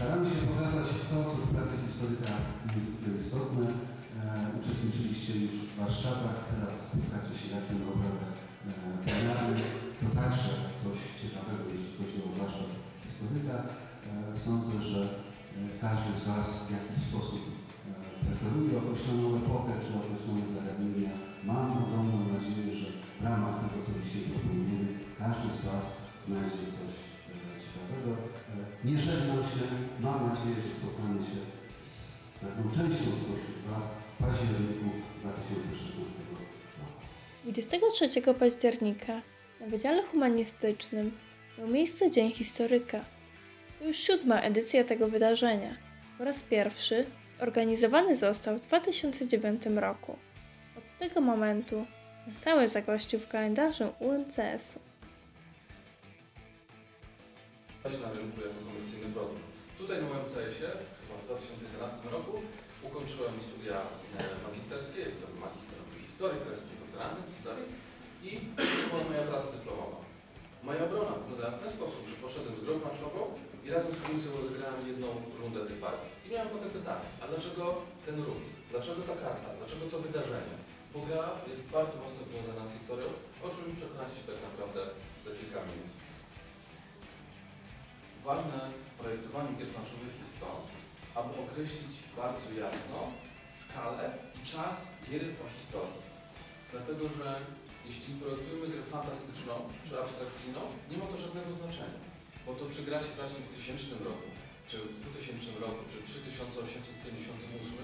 Staramy się pokazać to, co w pracy historyka niezwykle istotne. E, uczestniczyliście już w warsztatach, teraz spotkacie się na obradach e. To także coś ciekawego, jeśli chodzi o warsztat historyka. E, sądzę, że e, każdy z Was w jakiś sposób e, preferuje określoną epokę czy określone zagadnienia. Mam ogromną nadzieję, że w ramach tego, co dzisiaj proponujemy, każdy z Was znajdzie coś Nie żegnam się, mam nadzieję, że spotkamy się z taką częścią spośród Was w październiku 2016 roku. 23 października na Wydziale Humanistycznym miał miejsce Dzień Historyka. To już siódma edycja tego wydarzenia. Po raz pierwszy zorganizowany został w 2009 roku. Od tego momentu na stałe zagościł w kalendarzu UMCS-u. Na rynku jako komercyjny produkt. Tutaj na UMCS-ie, w 2011 roku, ukończyłem studia e, magisterskie, jestem magistrem historii, teraz jestem doktorantem historii i to była moja praca dyplomowa. Moja obrona wyglądała w ten sposób, że poszedłem z grą planszową i razem z komisją rozegrałem jedną rundę tej partii. I miałem potem pytanie, a dlaczego ten ród? Dlaczego ta karta? Dlaczego to wydarzenie? Bo gra jest bardzo mocno powiązana z historią, o czym przekonacie się tak naprawdę Ważne w projektowaniu gier planszowych jest to, aby określić bardzo jasno skalę i czas gier po historii. Dlatego, że jeśli projektujemy grę fantastyczną czy abstrakcyjną, nie ma to żadnego znaczenia. Bo to czy gra się zacznie w 1000 roku, czy w 2000 roku, czy w 3858,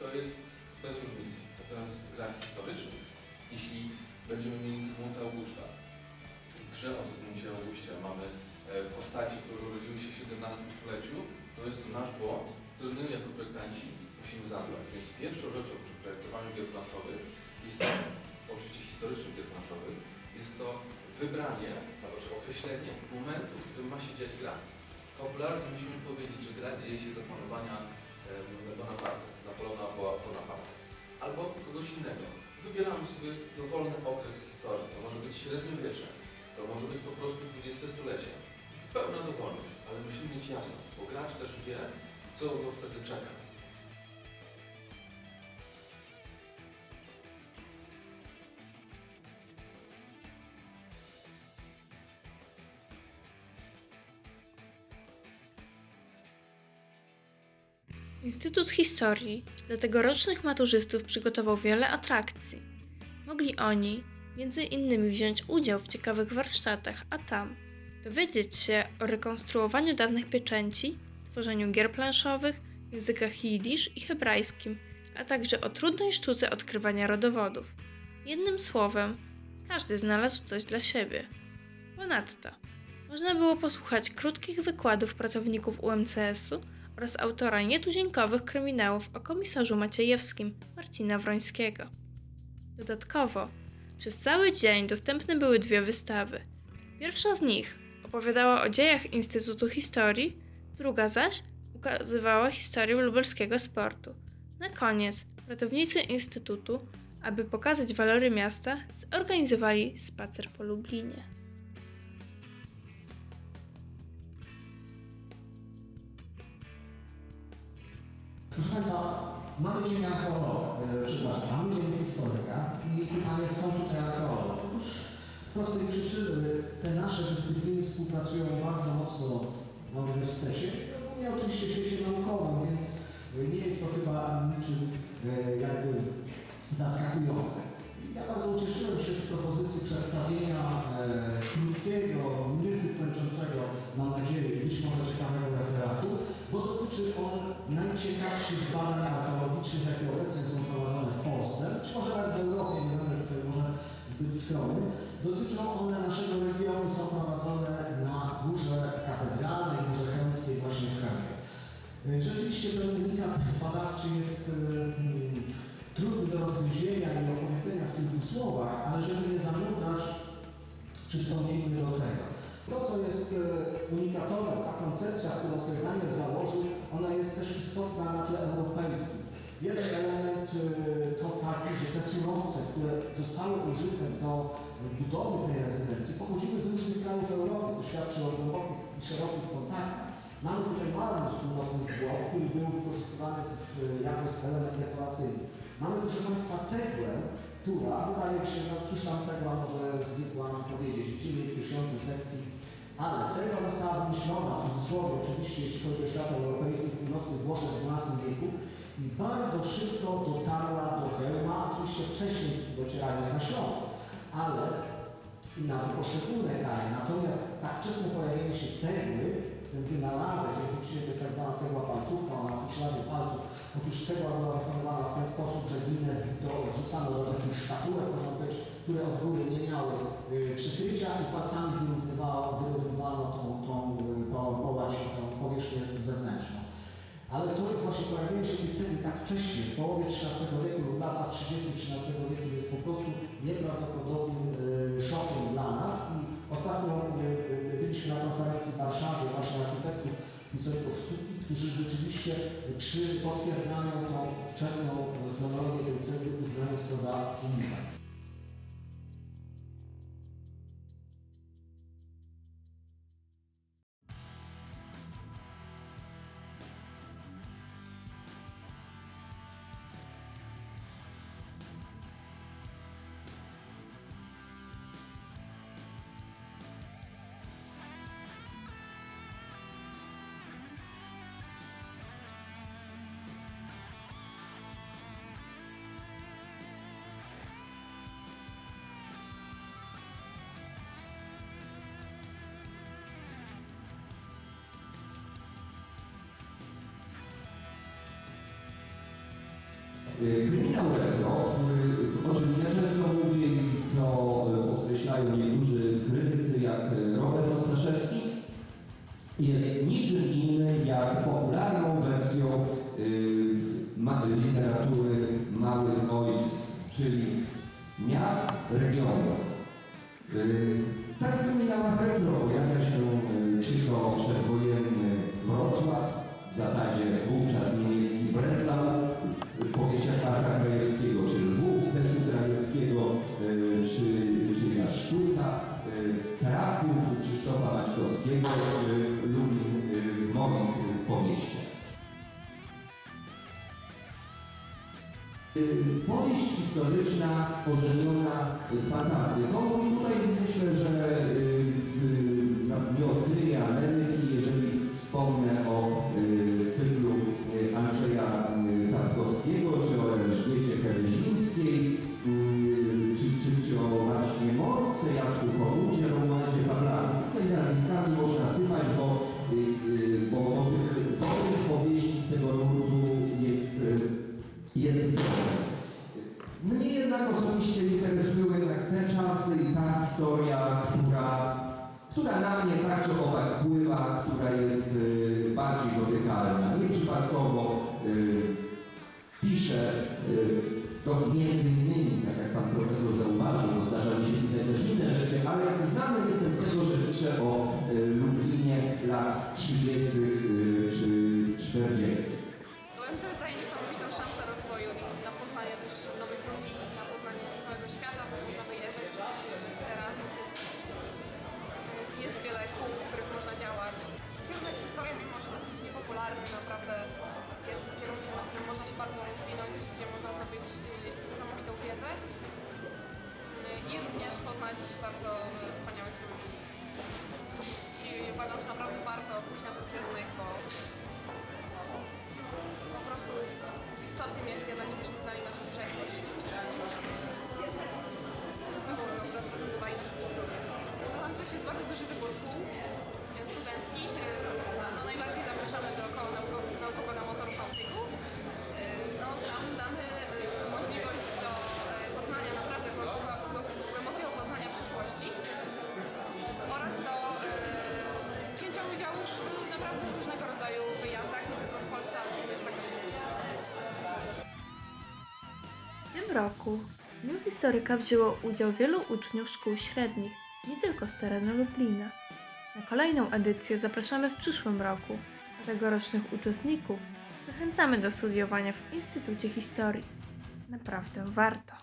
to jest bez różnicy. Natomiast w grach historycznych, jeśli będziemy mieli Zygmunta Augusta, w grze o Zygmuncie Augustie mamy postaci, które urodziły się w XVII stuleciu, to jest to nasz błąd, który my jako projektanci musimy zabrać. Więc pierwszą rzeczą przy projektowaniu gier planszowych jest to, oczywiście historycznych gier planszowych, jest to wybranie, albo określenie momentu, w którym ma się dziać gra. Fabularnie musimy powiedzieć, że gra dzieje się za panowania Bonaparte, Napoleona Bonaparte, albo kogoś innego. Wybieramy sobie dowolny okres historii. To może być średniowiecze, to może być po prostu dwudziestostulecie. Pełna dowolność, ale musimy mieć jasność, bo gracz też wie, co go wtedy czeka. Instytut Historii dla tegorocznych maturzystów przygotował wiele atrakcji. Mogli oni między innymi wziąć udział w ciekawych warsztatach, a tam dowiedzieć się o rekonstruowaniu dawnych pieczęci, tworzeniu gier planszowych, językach jidysz i hebrajskim, a także o trudnej sztuce odkrywania rodowodów. Jednym słowem, każdy znalazł coś dla siebie. Ponadto można było posłuchać krótkich wykładów pracowników UMCS-u oraz autora nietuzinkowych kryminałów o komisarzu Maciejewskim Marcina Wrońskiego. Dodatkowo, przez cały dzień dostępne były dwie wystawy. Pierwsza z nich opowiadała o dziejach Instytutu Historii, druga zaś ukazywała historię lubelskiego sportu. Na koniec pracownicy Instytutu, aby pokazać walory miasta, zorganizowali spacer po Lublinie. Proszę Państwa, mamy dzień archeologa, e, przepraszam, mamy dzień historyka i pytanie skąd tutaj archeolog? Z prostej przyczyny te nasze dyscypliny współpracują bardzo mocno na uniwersytecie, głównie oczywiście w świecie naukowym, więc nie jest to chyba niczym e, jakby zaskakujące. Ja bardzo ucieszyłem się z propozycji przedstawienia e, krótkiego, niezbyt męczącego, mam nadzieję, być może ciekawego referatu, bo dotyczy on najciekawszych badań archeologicznych, jakie obecnie są prowadzone w Polsce, być może nawet w Europie, nie będę tutaj może zbyt skromny. Dotyczą one naszego regionu, są prowadzone na Górze Katedralnej, Górze Chełmskiej właśnie w Krakowie. Y, Rzeczywiście ten unikat badawczy jest y, mm, trudny do rozgryzienia i opowiedzenia w kilku słowach, ale żeby nie zanudzać, przystąpimy do tego. To, co jest e, unikatowym, ta koncepcja, którą Daniel założył, ona jest też istotna na tle europejskim. Jeden element e, to taki, że te surowce, które zostały użyte do budowy tej rezydencji, pochodziły z różnych krajów Europy. To świadczy o głębokich i szerokich kontaktach Mamy tutaj marmur z północnych Włoch, który był wykorzystywany w, jako element dekoracyjny. Mamy proszę Państwa cegłę, która wydaje się, no cóż tam cegła może zwykła nam powiedzieć, liczymy tysiące, setki, ale cegła została wymyślona, w cudzysłowie oczywiście, jeśli chodzi o świat europejski, w północnych Włoszech w XII wieku i bardzo szybko dotarła do Chełma, oczywiście wcześniej docierając na Śląsk, ale i na poszczególne kraje. Natomiast tak wczesne pojawienie się cegły, ten wynalazek, liczymy, to jest tak zwana cegła palcówka, ona ma ślady palców. Otóż cegła była wykonywana w ten sposób, że linę to odrzucano do takich szkatułek, można powiedzieć, które od góry nie miały y, przykrycia i palcami wyrównywało, wyrównywano tą, tą, y, tą, połać, tą powierzchnię zewnętrzną. Ale to jest właśnie pojawienie się tej cegły tak wcześnie, w połowie XIII wieku lub latach 30 XIII prostu nieprawdopodobnym y, szokiem dla nas. I ostatnio y, y, byliśmy na konferencji w Warszawie właśnie architektów, historyków sztuki, którzy rzeczywiście przy potwierdzaniu tą wczesną chronologię Kryminał retro, o czym Powieść historyczna ożeniona z fantastyką i tutaj myślę, że y, w- no, nie odkryję Ameryki, jeżeli wspomnę o znany jestem z tego, że piszę o y, Lublinie lat 30. y, czy 40. UMC daje niesamowitą szansę rozwoju i na poznanie też nowych ludzi, W tym roku w Dniu Historyka wzięło udział wielu uczniów szkół średnich, nie tylko z terenu Lublina. Na kolejną edycję zapraszamy w przyszłym roku, a tegorocznych uczestników zachęcamy do studiowania w Instytucie Historii. Naprawdę warto.